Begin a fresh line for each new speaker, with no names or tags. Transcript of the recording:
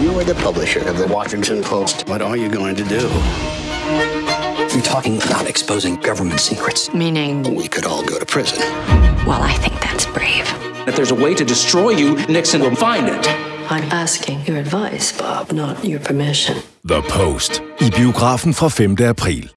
You are the publisher of the Washington Post. What are you going to do?
You're talking about exposing government secrets.
Meaning,
We could all go to prison.
well, I think that's brave.
If there's a way to destroy you, Nixon will find it.
I'm asking your advice, Bob, not your permission.
The Post i biografen fra 5. april.